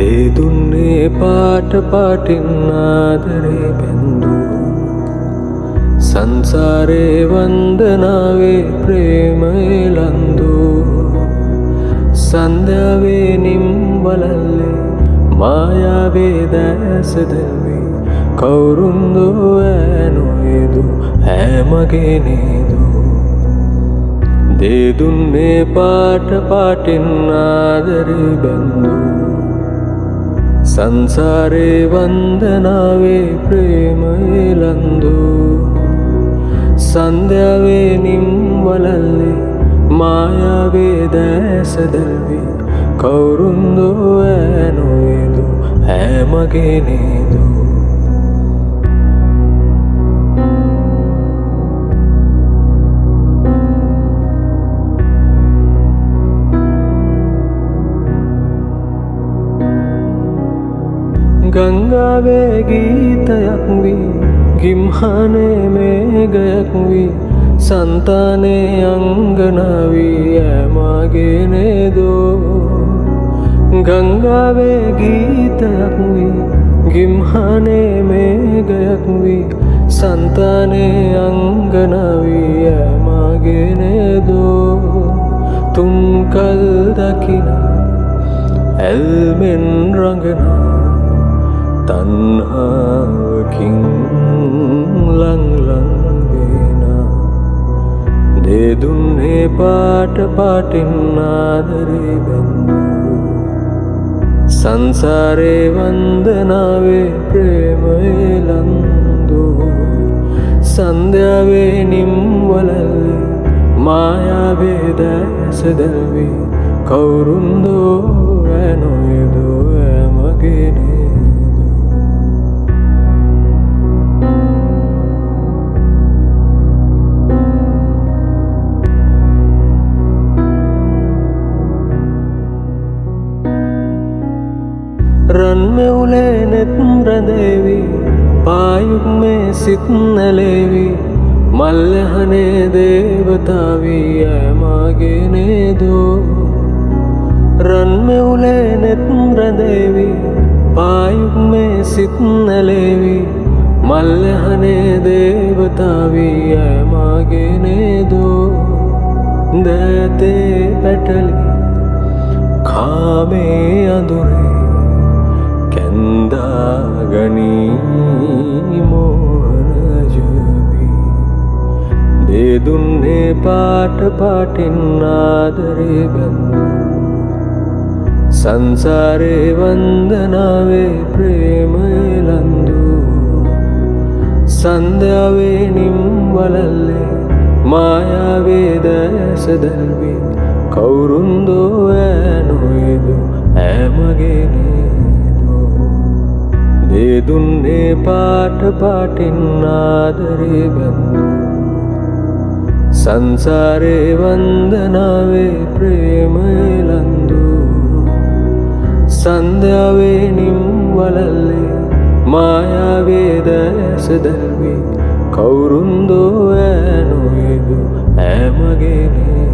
දේදුන්නේ පාට පාටින්නාදරේ බැන්දු සංසාරේ වන්දනාවේ ප්‍රේමයලන්දු සන්ධාවේ නිම්වලල්ලේ මායාවේ දැසදවේ කවුරුන්දෝ ඇනොයදු හැමගෙනේදු දේදුන්නේ පාට පාටින්නාදරේ බැන්දු සංසාරේ වන්දනාවේ ප්‍රේමයලන්දු සන්ධ්‍යාවේ නිම්වලල්ලේ මායාවේ දැසදල්වී කවුරුන්දෝ ඇනොයදු හැමගෙනේදු ගංගාවේ ගීතයක් වී ගිම්හනේ මේගයක් වී සන්තානේ අංගනවී ඇමගෙනේදෝ ගංගාවේ ගීතයක් වී ගිම්හනේ මේගයක් වී සන්තානේ අංගනවී ඇමගෙනේදෝ තුන්කල් දකින ඇල්මෙන් රඟනා තන්හාවකින් ලංලංවෙන දෙදුන්නේ පාට පාටින්නාදරේ බැන්දු සංසාරේ වන්දනාවේ ප්‍රේමයලන්දු සන්ධ්‍යාවේ නිම්වලල්ලේ මායාවේ දැසදැවී කවුරුන්දෝ ඇනොයදෝ ඇමගෙනේ රන්මෙවුලේ නෙත් රැඳේවී පායුක් මේ සිත් නැලේවී. මල්ලහනේ දේවතාවී ඇමගෙනේදෝ රන්මෙවුලේ නෙත් රැඳේවී පායුක් මේ සිත් නැලේවී. මල්ලහනේ දේවතාවී ඇමගෙනේදෝ දැතේ පැටලි කාමේ අඳුරේ. කැන්දාගනී මෝහනජවී දේදුන්නේ පාට පාටින්නාදරේ බැන්දු සංසාරේ වන්දනාවේ ප්‍රේමයලන්දු සන්ධ්‍යාවේ නිම්වලල්ලේ මායාවේ දැසදැල්වී කවුරුන්දෝ ඇනොයදු ඇමගෙනේදෝ දේදුන්නේ පාට පාටින්නාදරේ බැන්දු සංසාරේ වන්දනාවේ ප්‍රේමයලන්දු සන්ධ්‍යාවේ නිම්වලල්ලේ මායාවේ දැසදැල්වී කවුරුන්දෝ ඇනොයදු ඇමගෙනේ